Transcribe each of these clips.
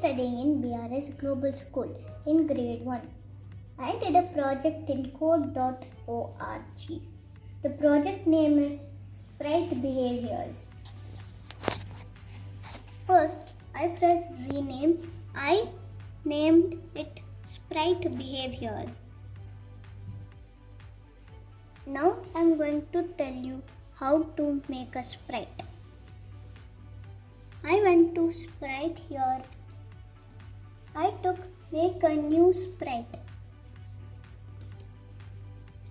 studying in BRS Global School in grade 1. I did a project in code.org. The project name is Sprite Behaviors. First, I pressed rename. I named it Sprite Behavior. Now I'm going to tell you how to make a sprite. I went to sprite here. Make a new sprite.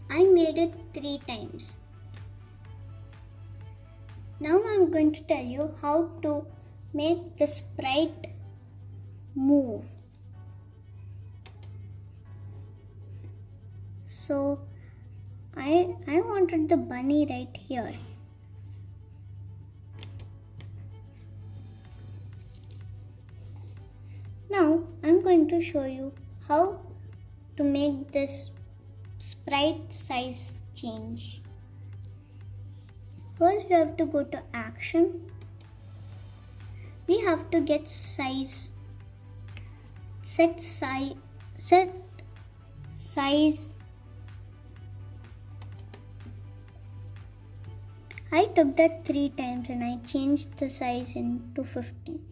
I made it three times. Now I'm going to tell you how to make the sprite move. So I I wanted the bunny right here. Now I'm going to show you how to make this sprite size change. First we have to go to action. We have to get size set size set size I took that three times and I changed the size into 50.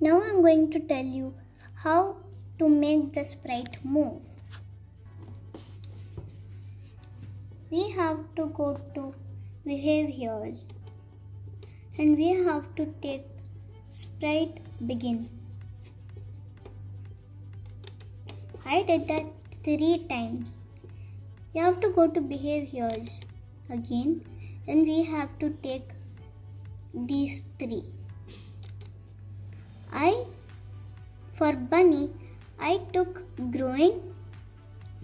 Now I'm going to tell you how to make the sprite move. We have to go to behaviors and we have to take sprite begin. I did that three times. You have to go to behaviors again and we have to take these three. I for bunny I took growing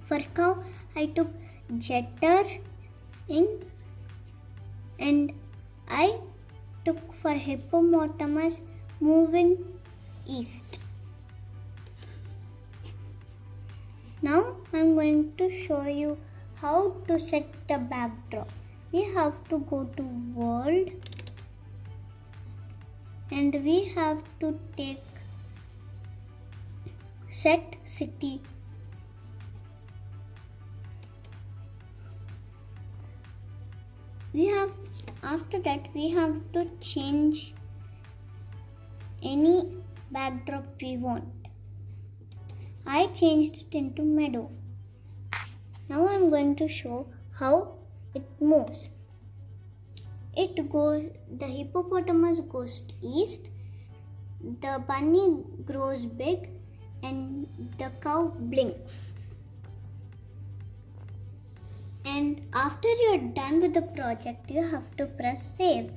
for cow I took jetter in and I took for hippopotamus moving east. Now I'm going to show you how to set the backdrop. We have to go to world and we have to take set city. We have after that we have to change any backdrop we want. I changed it into meadow. Now I'm going to show how it moves. It goes, the hippopotamus goes east, the bunny grows big, and the cow blinks. And after you're done with the project, you have to press save.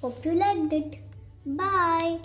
Hope you liked it. Bye.